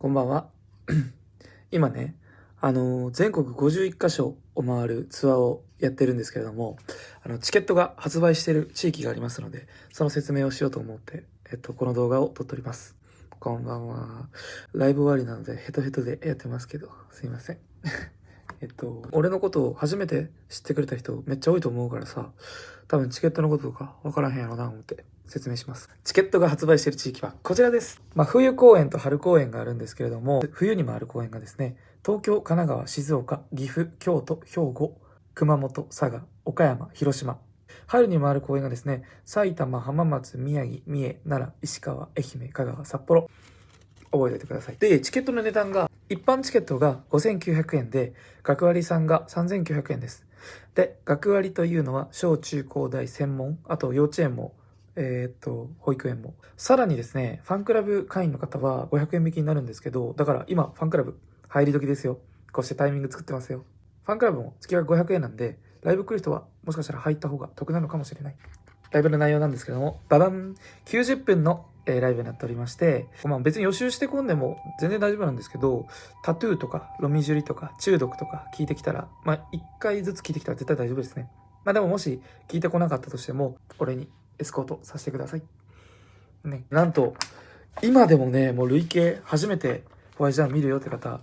こんばんは。今ね、あのー全国51カ所を回るツアーをやってるんですけれども、あの、チケットが発売してる地域がありますので、その説明をしようと思って、えっと、この動画を撮っております。こんばんは。ライブ終わりなのでヘトヘトでやってますけど、すいません。えっと、俺のことを初めて知ってくれた人めっちゃ多いと思うからさ、多分チケットのこととかわからへんやろな思って説明します。チケットが発売している地域はこちらです。まあ、冬公演と春公演があるんですけれども、冬に回る公演がですね、東京、神奈川、静岡、岐阜、京都、兵庫、熊本、佐賀、岡山、広島。春に回る公演がですね、埼玉、浜松、宮城、三重、奈良、石川、愛媛、香川、札幌。覚えておいてください。で、チケットの値段が、一般チケットが5900円で、学割さんが3900円です。で、学割というのは、小中高大専門、あと幼稚園も、えーっと、保育園も。さらにですね、ファンクラブ会員の方は500円引きになるんですけど、だから今、ファンクラブ入り時ですよ。こうしてタイミング作ってますよ。ファンクラブも月額500円なんで、ライブ来る人はもしかしたら入った方が得なのかもしれない。ライブの内容なんですけども、ババン !90 分の、えーライブになっておりまして、まあ別に予習してこんでも全然大丈夫なんですけど、タトゥーとか、ロミジュリとか、中毒とか聞いてきたら、まあ一回ずつ聞いてきたら絶対大丈夫ですね。まあでももし聞いてこなかったとしても、俺にエスコートさせてください。ね。なんと、今でもね、もう累計初めてホワイトジャン見るよって方、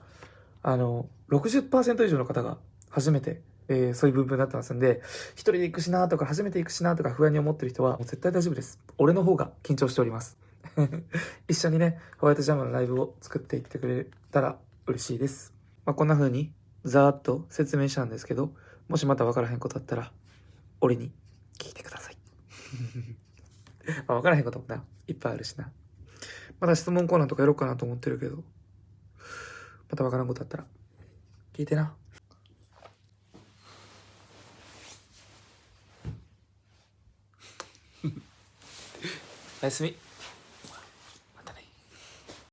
あの、60%以上の方が初めて、えーそういう部分になってますんで、一人で行くしなとか、初めて行くしなとか不安に思ってる人は、もう絶対大丈夫です。俺の方が緊張しております。一緒にね、ホワイトジャムのライブを作っていってくれたら嬉しいです。まあ、こんな風に、ざーっと説明したんですけど、もしまた分からへんことあったら、俺に。ま あ、分からへんこともな、いっぱいあるしな。また質問コーナーとかやろうかなと思ってるけど、また分からんことあったら、聞いてな。おやすみ。